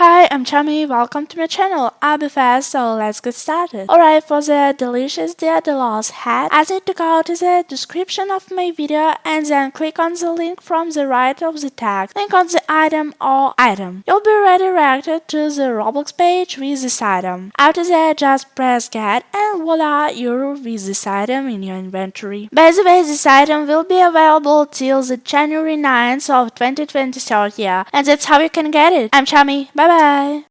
Hi, I'm Chami, welcome to my channel. I'll be fast, so let's get started. Alright, for the delicious Dia de los hat, I need to go to the description of my video and then click on the link from the right of the tag. Click on the item or item. You'll be redirected to the Roblox page with this item. After that, just press get and voila, you're with this item in your inventory. By the way, this item will be available till the January 9th of 2023 year, and that's how you can get it. I'm Chami, bye bye!